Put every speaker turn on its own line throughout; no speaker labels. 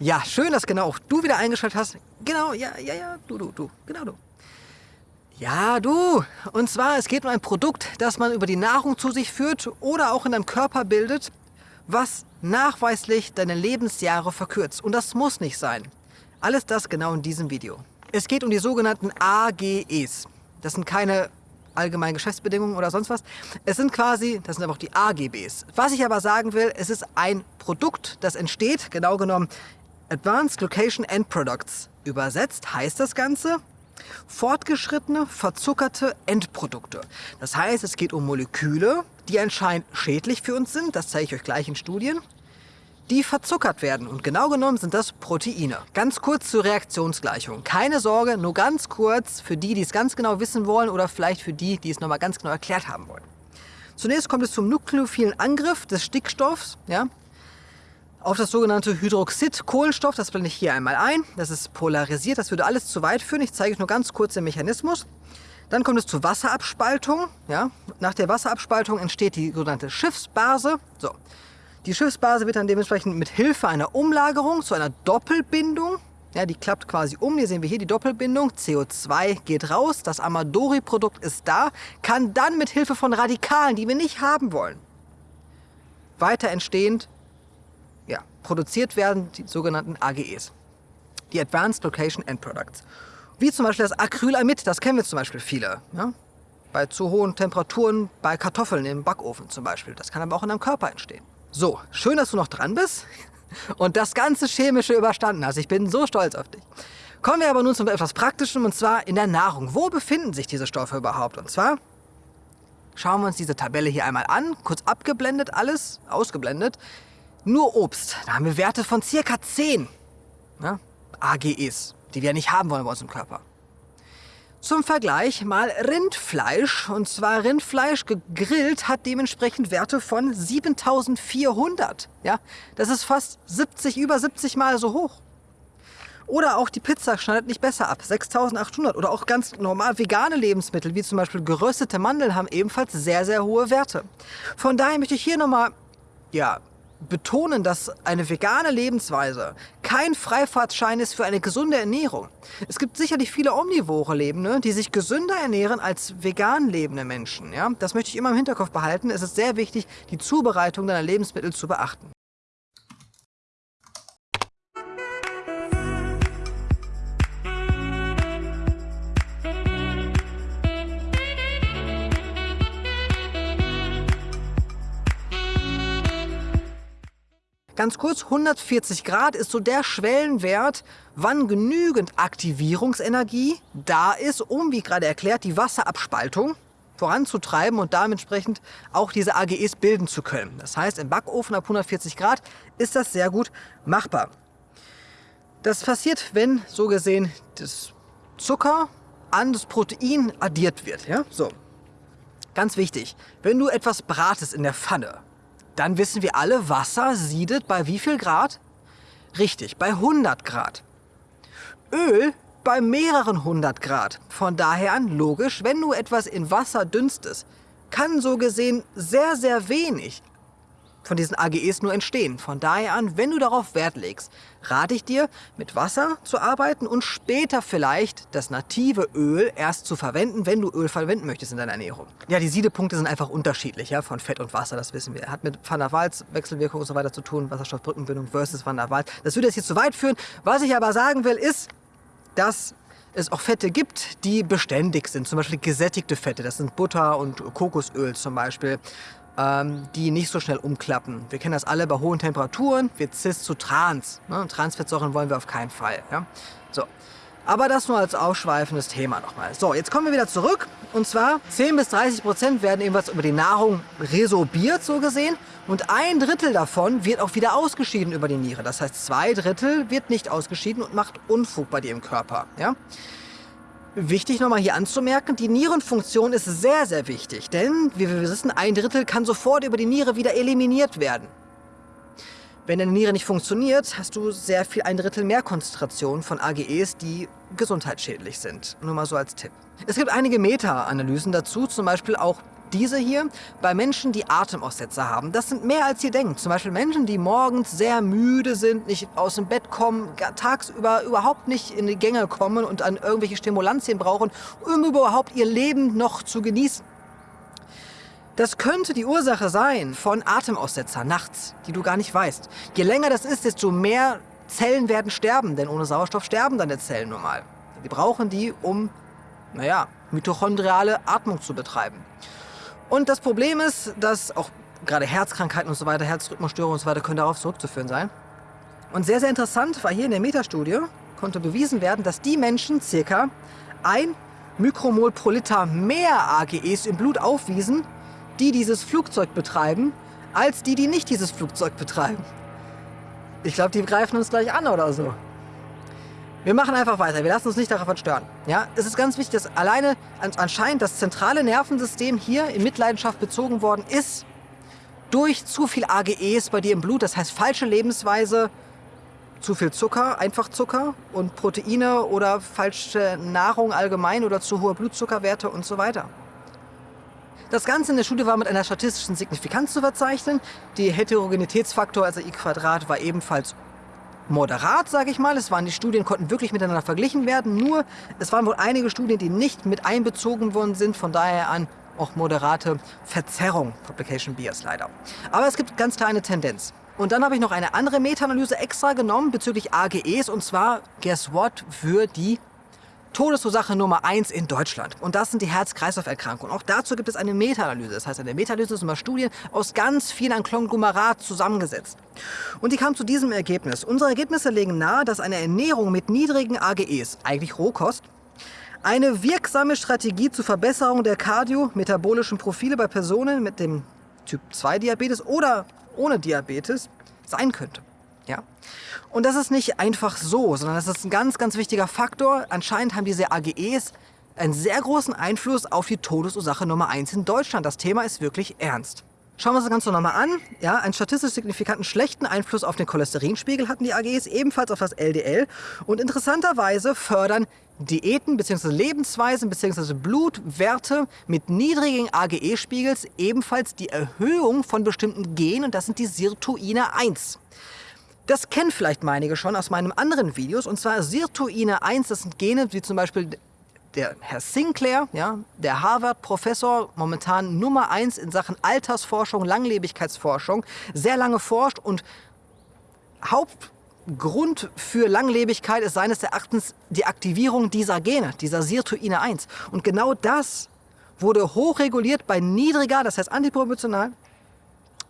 Ja, schön, dass genau auch du wieder eingeschaltet hast. Genau, ja, ja, ja, du, du, du, genau du. Ja, du. Und zwar, es geht um ein Produkt, das man über die Nahrung zu sich führt oder auch in deinem Körper bildet, was nachweislich deine Lebensjahre verkürzt. Und das muss nicht sein. Alles das genau in diesem Video. Es geht um die sogenannten AGEs. Das sind keine allgemeinen Geschäftsbedingungen oder sonst was. Es sind quasi, das sind aber auch die AGBs. Was ich aber sagen will, es ist ein Produkt, das entsteht, genau genommen Advanced Location End Products. Übersetzt heißt das Ganze, fortgeschrittene, verzuckerte Endprodukte. Das heißt, es geht um Moleküle, die anscheinend schädlich für uns sind, das zeige ich euch gleich in Studien, die verzuckert werden. Und genau genommen sind das Proteine. Ganz kurz zur Reaktionsgleichung. Keine Sorge, nur ganz kurz für die, die es ganz genau wissen wollen oder vielleicht für die, die es nochmal ganz genau erklärt haben wollen. Zunächst kommt es zum nukleophilen Angriff des Stickstoffs ja, auf das sogenannte Hydroxid-Kohlenstoff. Das blende ich hier einmal ein. Das ist polarisiert, das würde alles zu weit führen. Ich zeige euch nur ganz kurz den Mechanismus. Dann kommt es zur Wasserabspaltung. Ja. Nach der Wasserabspaltung entsteht die sogenannte Schiffsbase. So. Die Schiffsbase wird dann dementsprechend mit Hilfe einer Umlagerung zu einer Doppelbindung, ja, die klappt quasi um, hier sehen wir hier die Doppelbindung, CO2 geht raus, das Amadori-Produkt ist da, kann dann mit Hilfe von Radikalen, die wir nicht haben wollen, weiter entstehend produziert werden, die sogenannten AGEs, die Advanced Location End Products. Wie zum Beispiel das Acrylamid, das kennen wir zum Beispiel viele. Ja? Bei zu hohen Temperaturen, bei Kartoffeln im Backofen zum Beispiel. Das kann aber auch in deinem Körper entstehen. So, schön, dass du noch dran bist und das ganze Chemische überstanden hast. Ich bin so stolz auf dich. Kommen wir aber nun zu etwas Praktischem und zwar in der Nahrung. Wo befinden sich diese Stoffe überhaupt? Und zwar schauen wir uns diese Tabelle hier einmal an, kurz abgeblendet alles, ausgeblendet. Nur Obst, da haben wir Werte von circa 10 ne? AGEs, die wir nicht haben wollen bei uns im Körper. Zum Vergleich mal Rindfleisch. Und zwar Rindfleisch gegrillt hat dementsprechend Werte von 7400. Ja, das ist fast 70, über 70 Mal so hoch. Oder auch die Pizza schneidet nicht besser ab, 6800. Oder auch ganz normal vegane Lebensmittel, wie zum Beispiel geröstete Mandeln, haben ebenfalls sehr, sehr hohe Werte. Von daher möchte ich hier nochmal ja, betonen, dass eine vegane Lebensweise kein Freifahrtschein ist für eine gesunde Ernährung. Es gibt sicherlich viele omnivore Lebende, die sich gesünder ernähren als vegan lebende Menschen. Ja? Das möchte ich immer im Hinterkopf behalten. Es ist sehr wichtig, die Zubereitung deiner Lebensmittel zu beachten. Ganz kurz, 140 Grad ist so der Schwellenwert, wann genügend Aktivierungsenergie da ist, um, wie gerade erklärt, die Wasserabspaltung voranzutreiben und dementsprechend auch diese AGEs bilden zu können. Das heißt, im Backofen ab 140 Grad ist das sehr gut machbar. Das passiert, wenn so gesehen das Zucker an das Protein addiert wird. Ja? So. Ganz wichtig, wenn du etwas bratest in der Pfanne, dann wissen wir alle, Wasser siedet bei wie viel Grad? Richtig, bei 100 Grad. Öl bei mehreren 100 Grad. Von daher an logisch, wenn du etwas in Wasser dünstest, kann so gesehen sehr, sehr wenig von diesen AGEs nur entstehen. Von daher an, wenn du darauf Wert legst, rate ich dir, mit Wasser zu arbeiten und später vielleicht das native Öl erst zu verwenden, wenn du Öl verwenden möchtest in deiner Ernährung. Ja, die Siedepunkte sind einfach unterschiedlich, ja, von Fett und Wasser, das wissen wir. Hat mit Van der Waals Wechselwirkung und so weiter zu tun, Wasserstoffbrückenbindung versus Van der Waals. Das würde jetzt hier zu weit führen. Was ich aber sagen will, ist, dass es auch Fette gibt, die beständig sind. Zum Beispiel gesättigte Fette, das sind Butter und Kokosöl zum Beispiel ähm, die nicht so schnell umklappen. Wir kennen das alle bei hohen Temperaturen, wird Cis zu Trans. Ne? Transfettsäuren wollen wir auf keinen Fall. Ja? So. Aber das nur als ausschweifendes Thema nochmal. So, jetzt kommen wir wieder zurück. Und zwar 10 bis 30 Prozent werden ebenfalls über die Nahrung resorbiert, so gesehen. Und ein Drittel davon wird auch wieder ausgeschieden über die Niere. Das heißt, zwei Drittel wird nicht ausgeschieden und macht Unfug bei dir im Körper. Ja? Wichtig nochmal hier anzumerken, die Nierenfunktion ist sehr, sehr wichtig, denn wie wir wissen, ein Drittel kann sofort über die Niere wieder eliminiert werden. Wenn deine Niere nicht funktioniert, hast du sehr viel ein Drittel mehr Konzentration von AGEs, die gesundheitsschädlich sind. Nur mal so als Tipp. Es gibt einige Meta-Analysen dazu, zum Beispiel auch diese hier bei Menschen, die Atemaussetzer haben. Das sind mehr als ihr denkt. Zum Beispiel Menschen, die morgens sehr müde sind, nicht aus dem Bett kommen, tagsüber überhaupt nicht in die Gänge kommen und an irgendwelche Stimulantien brauchen, um überhaupt ihr Leben noch zu genießen. Das könnte die Ursache sein von Atemaussetzer nachts, die du gar nicht weißt. Je länger das ist, desto mehr Zellen werden sterben, denn ohne Sauerstoff sterben deine Zellen normal. Die brauchen die, um, naja, mitochondriale Atmung zu betreiben. Und das Problem ist, dass auch gerade Herzkrankheiten und so weiter, Herzrhythmusstörungen und so weiter können darauf zurückzuführen sein. Und sehr, sehr interessant war hier in der Metastudie, konnte bewiesen werden, dass die Menschen circa ein Mikromol pro Liter mehr AGEs im Blut aufwiesen, die dieses Flugzeug betreiben, als die, die nicht dieses Flugzeug betreiben. Ich glaube, die greifen uns gleich an oder so. Wir machen einfach weiter, wir lassen uns nicht davon stören. Ja, es ist ganz wichtig, dass alleine anscheinend das zentrale Nervensystem hier in Mitleidenschaft bezogen worden ist durch zu viel AGEs bei dir im Blut, das heißt falsche Lebensweise, zu viel Zucker, einfach Zucker und Proteine oder falsche Nahrung allgemein oder zu hohe Blutzuckerwerte und so weiter. Das Ganze in der Studie war mit einer statistischen Signifikanz zu verzeichnen. Die Heterogenitätsfaktor, also i Quadrat, war ebenfalls moderat, sage ich mal. Es waren die Studien konnten wirklich miteinander verglichen werden. Nur es waren wohl einige Studien, die nicht mit einbezogen worden sind. Von daher an auch moderate Verzerrung, Publication Bias leider. Aber es gibt ganz klar eine Tendenz. Und dann habe ich noch eine andere Meta-Analyse extra genommen bezüglich AGEs und zwar, guess what, für die Todesursache Nummer 1 in Deutschland. Und das sind die Herz-Kreislauf-Erkrankungen. Auch dazu gibt es eine Meta-Analyse. Das heißt, eine Meta-Analyse ist immer Studien aus ganz vielen Konglomerat zusammengesetzt. Und die kam zu diesem Ergebnis. Unsere Ergebnisse legen nahe, dass eine Ernährung mit niedrigen AGEs, eigentlich Rohkost, eine wirksame Strategie zur Verbesserung der kardiometabolischen Profile bei Personen mit dem Typ 2 Diabetes oder ohne Diabetes sein könnte. Ja? Und das ist nicht einfach so, sondern das ist ein ganz, ganz wichtiger Faktor. Anscheinend haben diese AGEs einen sehr großen Einfluss auf die Todesursache Nummer 1 in Deutschland. Das Thema ist wirklich ernst. Schauen wir uns das Ganze nochmal an. Ja, einen statistisch signifikanten schlechten Einfluss auf den Cholesterinspiegel hatten die AGEs, ebenfalls auf das LDL. Und interessanterweise fördern Diäten bzw. Lebensweisen bzw. Blutwerte mit niedrigen AGE-Spiegels ebenfalls die Erhöhung von bestimmten Genen und das sind die Sirtuine 1. Das kennen vielleicht einige schon aus meinen anderen Videos, und zwar Sirtuine 1, das sind Gene wie zum Beispiel der Herr Sinclair, ja, der Harvard-Professor, momentan Nummer 1 in Sachen Altersforschung, Langlebigkeitsforschung, sehr lange forscht und Hauptgrund für Langlebigkeit ist seines Erachtens die Aktivierung dieser Gene, dieser Sirtuine 1. Und genau das wurde hochreguliert bei niedriger, das heißt antiproportional,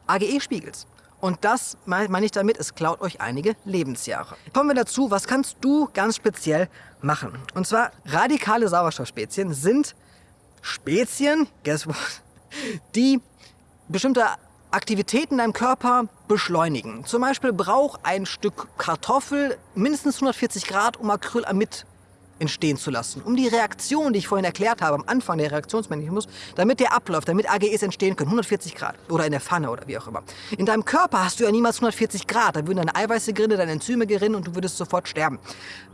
AGE-Spiegels. Und das meine ich damit, es klaut euch einige Lebensjahre. Kommen wir dazu, was kannst du ganz speziell machen? Und zwar radikale Sauerstoffspezien sind Spezien, guess what, die bestimmte Aktivitäten in deinem Körper beschleunigen. Zum Beispiel braucht ein Stück Kartoffel mindestens 140 Grad, um Acrylamid entstehen zu lassen. Um die Reaktion, die ich vorhin erklärt habe, am Anfang der Reaktionsmechanismus, damit der abläuft, damit AGEs entstehen können, 140 Grad oder in der Pfanne oder wie auch immer. In deinem Körper hast du ja niemals 140 Grad, da würden deine Eiweiße gerinnen, deine Enzyme gerinnen und du würdest sofort sterben.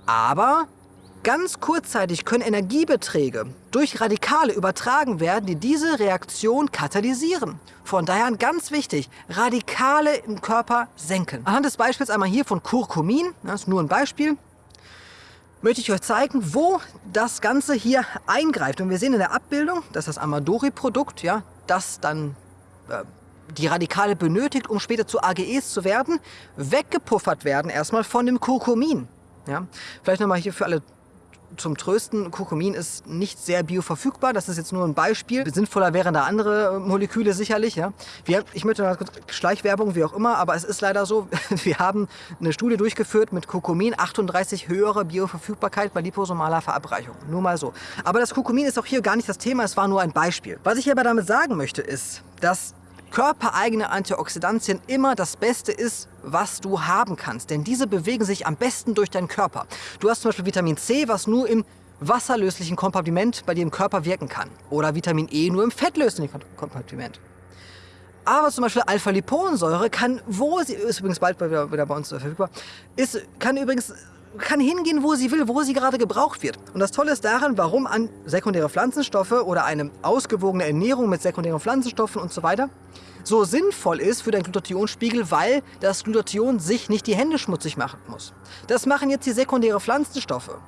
Aber ganz kurzzeitig können Energiebeträge durch Radikale übertragen werden, die diese Reaktion katalysieren. Von daher ganz wichtig, Radikale im Körper senken. Anhand des Beispiels einmal hier von Curcumin, das ist nur ein Beispiel, möchte ich euch zeigen, wo das Ganze hier eingreift. Und wir sehen in der Abbildung, dass das Amadori-Produkt, ja, das dann äh, die Radikale benötigt, um später zu AGEs zu werden, weggepuffert werden erstmal von dem Kurkumin. Ja. Vielleicht nochmal hier für alle zum Trösten, Kurkumin ist nicht sehr bioverfügbar. Das ist jetzt nur ein Beispiel. Sinnvoller wären da andere Moleküle sicherlich. Ja. Wir, ich möchte mal kurz Schleichwerbung, wie auch immer, aber es ist leider so, wir haben eine Studie durchgeführt mit Kurkumin, 38 höhere Bioverfügbarkeit bei liposomaler Verabreichung. Nur mal so. Aber das Kurkumin ist auch hier gar nicht das Thema, es war nur ein Beispiel. Was ich aber damit sagen möchte, ist, dass körpereigene Antioxidantien immer das Beste ist, was du haben kannst. Denn diese bewegen sich am besten durch deinen Körper. Du hast zum Beispiel Vitamin C, was nur im wasserlöslichen Kompartiment bei dir im Körper wirken kann. Oder Vitamin E nur im fettlöslichen Kompartiment. Aber zum Beispiel Alpha-Liponsäure kann, wo sie ist übrigens bald wieder bei uns verfügbar, ist, kann übrigens kann hingehen, wo sie will, wo sie gerade gebraucht wird. Und das Tolle ist daran, warum an sekundäre Pflanzenstoffe oder eine ausgewogene Ernährung mit sekundären Pflanzenstoffen und so weiter so sinnvoll ist für deinen Glutathionspiegel, weil das Glutathion sich nicht die Hände schmutzig machen muss. Das machen jetzt die sekundären Pflanzenstoffe.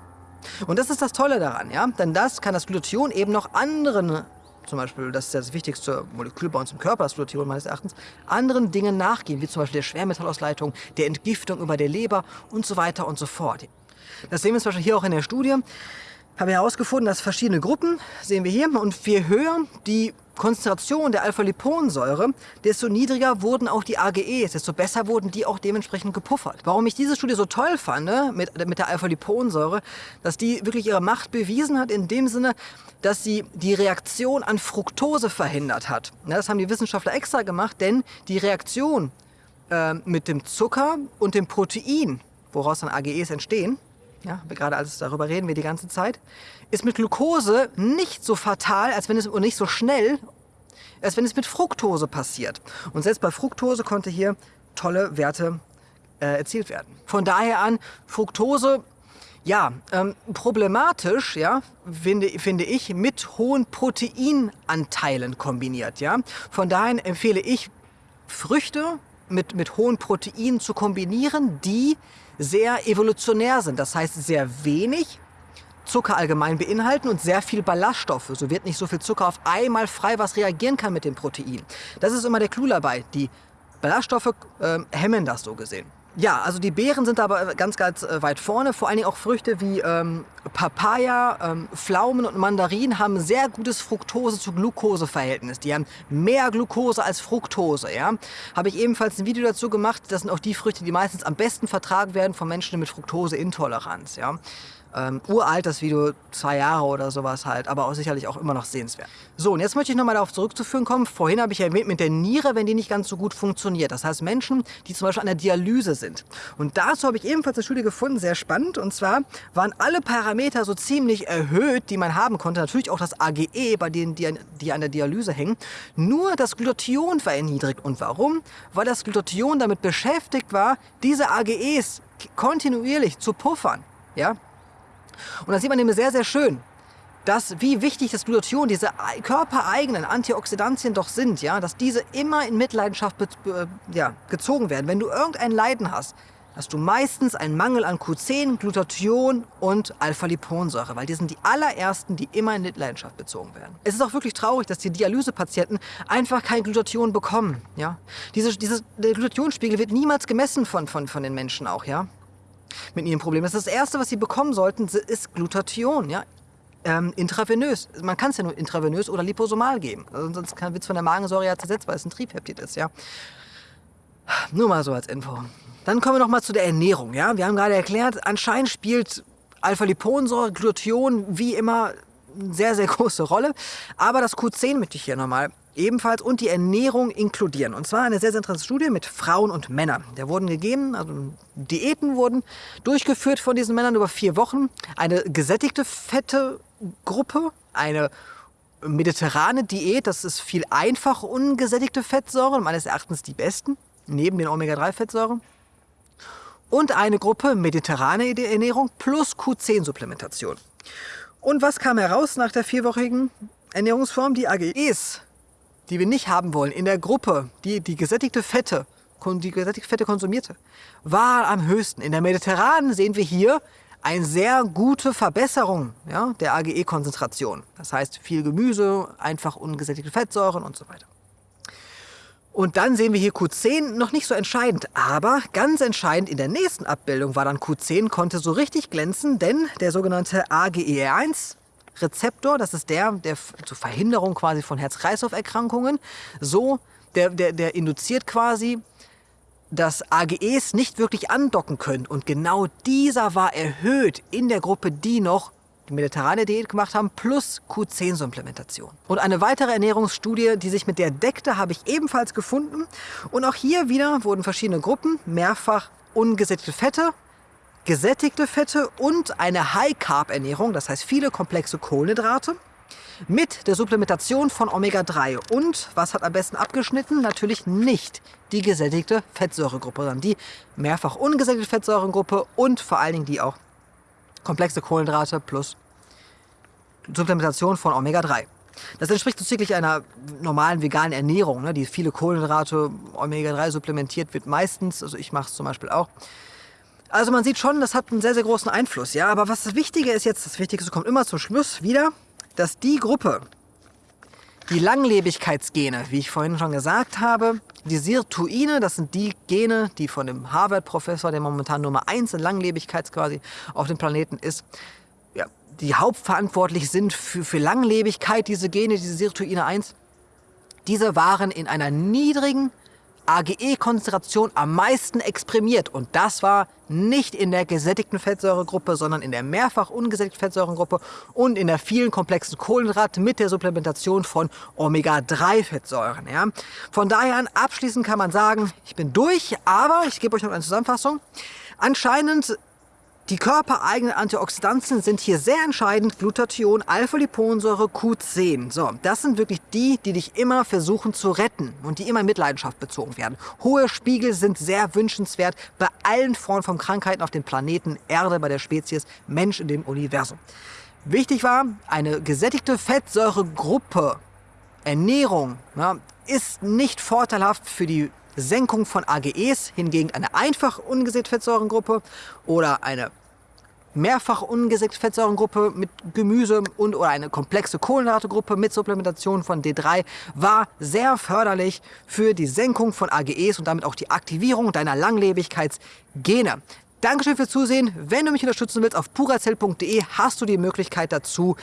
Und das ist das Tolle daran, ja? Denn das kann das Glutathion eben noch anderen zum Beispiel, das ist das wichtigste Molekül bei uns im Körper, das Glutathion meines Erachtens, anderen Dingen nachgehen, wie zum Beispiel der Schwermetallausleitung, der Entgiftung über der Leber und so weiter und so fort. Das sehen wir zum Beispiel hier auch in der Studie. Haben wir herausgefunden, dass verschiedene Gruppen, sehen wir hier, und je höher die Konzentration der Alpha-Liponsäure, desto niedriger wurden auch die AGEs, desto besser wurden die auch dementsprechend gepuffert. Warum ich diese Studie so toll fand ne, mit, mit der Alpha-Liponsäure, dass die wirklich ihre Macht bewiesen hat in dem Sinne, dass sie die Reaktion an Fructose verhindert hat. Ja, das haben die Wissenschaftler extra gemacht, denn die Reaktion äh, mit dem Zucker und dem Protein, woraus dann AGEs entstehen, ja, gerade als darüber reden wir die ganze Zeit, ist mit Glucose nicht so fatal, als wenn es und nicht so schnell, als wenn es mit Fructose passiert. Und selbst bei Fructose konnte hier tolle Werte äh, erzielt werden. Von daher an, Fructose, ja, ähm, problematisch, ja, finde, finde ich, mit hohen Proteinanteilen kombiniert, ja. Von daher empfehle ich, Früchte mit, mit hohen Proteinen zu kombinieren, die sehr evolutionär sind. Das heißt, sehr wenig Zucker allgemein beinhalten und sehr viel Ballaststoffe. So wird nicht so viel Zucker auf einmal frei, was reagieren kann mit dem Protein. Das ist immer der Clou dabei. Die Ballaststoffe äh, hemmen das so gesehen. Ja, also die Beeren sind aber ganz, ganz äh, weit vorne. Vor allen Dingen auch Früchte wie ähm, Papaya, ähm, Pflaumen und Mandarinen haben sehr gutes Fructose zu Glucose-Verhältnis. Die haben mehr Glucose als Fructose. Ja? Habe ich ebenfalls ein Video dazu gemacht. Das sind auch die Früchte, die meistens am besten vertragen werden von Menschen mit Fructoseintoleranz. Ja? Ähm, uralt, das Video, zwei Jahre oder sowas halt, aber auch sicherlich auch immer noch sehenswert. So, und jetzt möchte ich nochmal darauf zurückzuführen kommen. Vorhin habe ich erwähnt, mit der Niere, wenn die nicht ganz so gut funktioniert. Das heißt Menschen, die zum Beispiel an der Dialyse sind. Und dazu habe ich ebenfalls eine Studie gefunden, sehr spannend. Und zwar waren alle Parameter so ziemlich erhöht, die man haben konnte. Natürlich auch das AGE bei denen, die an, die an der Dialyse hängen. Nur das Glutathion war erniedrigt. Und warum? Weil das Glutathion damit beschäftigt war, diese AGEs kontinuierlich zu puffern. Ja, und da sieht man nämlich sehr, sehr schön, dass, wie wichtig das Glutathion, diese körpereigenen Antioxidantien doch sind, ja, dass diese immer in Mitleidenschaft ja, gezogen werden. Wenn du irgendein Leiden hast, hast du meistens einen Mangel an Q10, Glutathion und Alpha-Liponsäure, weil die sind die allerersten, die immer in Mitleidenschaft bezogen werden. Es ist auch wirklich traurig, dass die Dialysepatienten einfach kein Glutathion bekommen. Ja? Diese, dieses, der Glutathionspiegel wird niemals gemessen von, von, von den Menschen auch. Ja? Mit ihrem Problem. Das, ist das Erste, was sie bekommen sollten, ist Glutathion. Ja? Ähm, intravenös. Man kann es ja nur intravenös oder liposomal geben. Also sonst wird es von der Magensäure ja zersetzt, weil es ein Triebpeptid ist. Ja? Nur mal so als Info. Dann kommen wir noch mal zu der Ernährung. Ja? Wir haben gerade erklärt, anscheinend spielt Alpha-Liponsäure, Glutathion wie immer eine sehr, sehr große Rolle. Aber das Q10 möchte ich hier nochmal ebenfalls und die Ernährung inkludieren. Und zwar eine sehr, sehr interessante Studie mit Frauen und Männern. Der wurden gegeben, also Diäten wurden durchgeführt von diesen Männern über vier Wochen. Eine gesättigte fette Gruppe, eine mediterrane Diät, das ist viel einfach ungesättigte Fettsäuren, meines Erachtens die besten, neben den Omega-3-Fettsäuren. Und eine Gruppe mediterrane Ernährung plus Q10-Supplementation. Und was kam heraus nach der vierwöchigen Ernährungsform? Die AGEs die wir nicht haben wollen, in der Gruppe, die die gesättigte Fette, die gesättigte Fette konsumierte, war am höchsten. In der Mediterranen sehen wir hier eine sehr gute Verbesserung ja, der AGE-Konzentration. Das heißt viel Gemüse, einfach ungesättigte Fettsäuren und so weiter. Und dann sehen wir hier Q10 noch nicht so entscheidend, aber ganz entscheidend in der nächsten Abbildung war dann Q10, konnte so richtig glänzen, denn der sogenannte AGE1 Rezeptor, das ist der, der zur Verhinderung quasi von Herz-Kreislauf-Erkrankungen, so, der, der, der induziert quasi, dass AGEs nicht wirklich andocken können. Und genau dieser war erhöht in der Gruppe, die noch die mediterrane Diät gemacht haben, plus Q10-Supplementation. Und eine weitere Ernährungsstudie, die sich mit der deckte, habe ich ebenfalls gefunden. Und auch hier wieder wurden verschiedene Gruppen, mehrfach ungesättigte Fette, gesättigte Fette und eine High-Carb-Ernährung, das heißt viele komplexe Kohlenhydrate, mit der Supplementation von Omega-3. Und was hat am besten abgeschnitten? Natürlich nicht die gesättigte Fettsäuregruppe, sondern die mehrfach ungesättigte Fettsäuregruppe und vor allen Dingen die auch komplexe Kohlenhydrate plus Supplementation von Omega-3. Das entspricht so einer normalen veganen Ernährung, ne, die viele Kohlenhydrate, Omega-3 supplementiert wird meistens. Also ich mache es zum Beispiel auch. Also man sieht schon, das hat einen sehr, sehr großen Einfluss. Ja, aber was das Wichtige ist jetzt, das Wichtigste kommt immer zum Schluss wieder, dass die Gruppe, die Langlebigkeitsgene, wie ich vorhin schon gesagt habe, die Sirtuine, das sind die Gene, die von dem Harvard-Professor, der momentan Nummer 1 in Langlebigkeit quasi auf dem Planeten ist, ja, die hauptverantwortlich sind für, für Langlebigkeit, diese Gene, diese Sirtuine 1, diese waren in einer niedrigen AGE-Konzentration am meisten exprimiert. Und das war nicht in der gesättigten Fettsäuregruppe, sondern in der mehrfach ungesättigten Fettsäuregruppe und in der vielen komplexen Kohlenhydrate mit der Supplementation von Omega-3-Fettsäuren. Ja. Von daher an abschließend kann man sagen, ich bin durch, aber ich gebe euch noch eine Zusammenfassung. Anscheinend die körpereigenen Antioxidantien sind hier sehr entscheidend. Glutathion, Alpha-Liponsäure, Q10. So, das sind wirklich die, die dich immer versuchen zu retten und die immer in Mitleidenschaft bezogen werden. Hohe Spiegel sind sehr wünschenswert bei allen Formen von Krankheiten auf dem Planeten Erde, bei der Spezies Mensch in dem Universum. Wichtig war, eine gesättigte Fettsäuregruppe, Ernährung, ja, ist nicht vorteilhaft für die Senkung von AGEs, hingegen eine einfach ungesättigte Fettsäurengruppe oder eine mehrfach ungesättigte Fettsäurengruppe mit Gemüse und oder eine komplexe Kohlenhydratgruppe mit Supplementation von D3 war sehr förderlich für die Senkung von AGEs und damit auch die Aktivierung deiner Langlebigkeitsgene. Dankeschön fürs Zusehen. Wenn du mich unterstützen willst, auf purazell.de hast du die Möglichkeit dazu,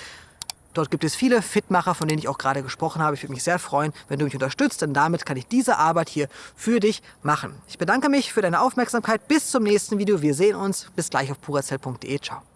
Dort gibt es viele Fitmacher, von denen ich auch gerade gesprochen habe. Ich würde mich sehr freuen, wenn du mich unterstützt, denn damit kann ich diese Arbeit hier für dich machen. Ich bedanke mich für deine Aufmerksamkeit. Bis zum nächsten Video. Wir sehen uns. Bis gleich auf purazell.de. Ciao.